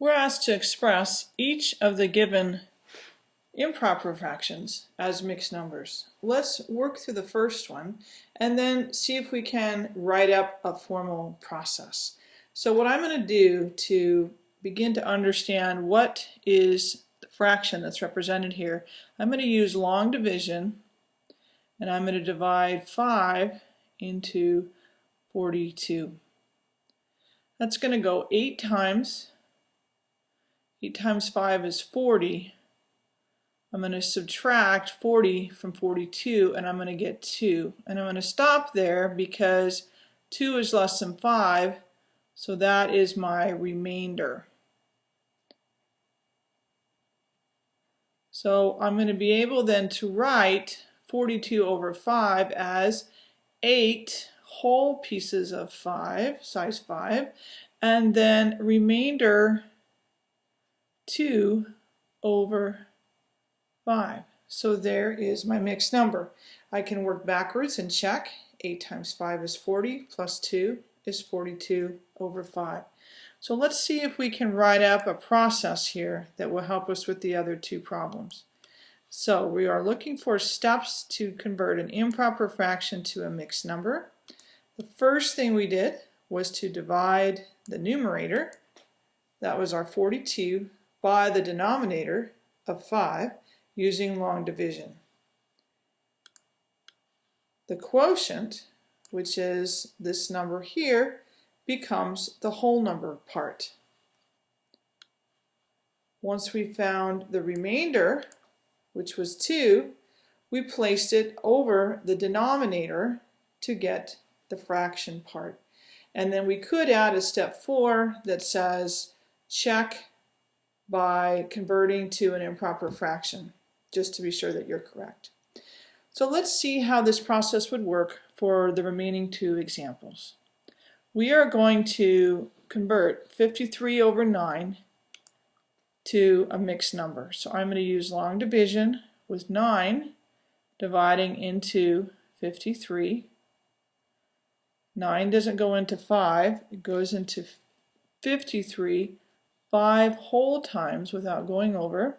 We're asked to express each of the given improper fractions as mixed numbers. Let's work through the first one and then see if we can write up a formal process. So what I'm going to do to begin to understand what is the fraction that's represented here, I'm going to use long division and I'm going to divide 5 into 42. That's going to go 8 times 8 times 5 is 40. I'm going to subtract 40 from 42 and I'm going to get 2. And I'm going to stop there because 2 is less than 5 so that is my remainder. So I'm going to be able then to write 42 over 5 as 8 whole pieces of 5, size 5, and then remainder 2 over 5. So there is my mixed number. I can work backwards and check. 8 times 5 is 40, plus 2 is 42 over 5. So let's see if we can write up a process here that will help us with the other two problems. So we are looking for steps to convert an improper fraction to a mixed number. The first thing we did was to divide the numerator, that was our 42, by the denominator of 5 using long division. The quotient, which is this number here, becomes the whole number part. Once we found the remainder, which was 2, we placed it over the denominator to get the fraction part. And then we could add a step 4 that says check by converting to an improper fraction, just to be sure that you're correct. So let's see how this process would work for the remaining two examples. We are going to convert 53 over 9 to a mixed number. So I'm going to use long division with 9 dividing into 53. 9 doesn't go into 5, it goes into 53 5 whole times without going over.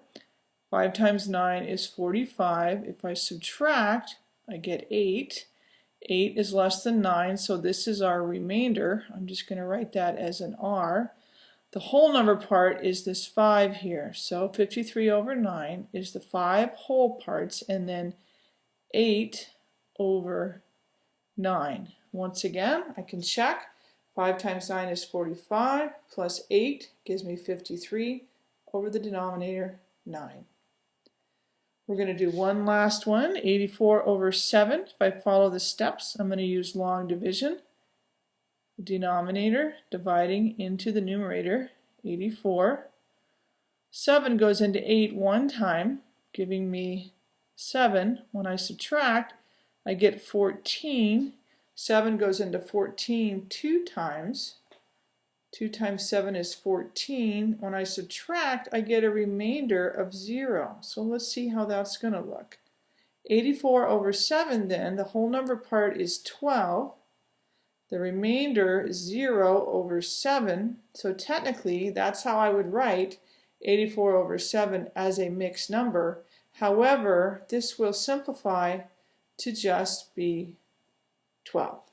5 times 9 is 45. If I subtract, I get 8. 8 is less than 9, so this is our remainder. I'm just going to write that as an R. The whole number part is this 5 here. So 53 over 9 is the 5 whole parts, and then 8 over 9. Once again, I can check. 5 times 9 is 45, plus 8 gives me 53 over the denominator 9. We're going to do one last one, 84 over 7. If I follow the steps, I'm going to use long division. Denominator dividing into the numerator, 84. 7 goes into 8 one time, giving me 7. When I subtract, I get 14 7 goes into 14 two times. 2 times 7 is 14. When I subtract, I get a remainder of 0. So let's see how that's going to look. 84 over 7 then, the whole number part is 12. The remainder is 0 over 7. So technically, that's how I would write 84 over 7 as a mixed number. However, this will simplify to just be 12.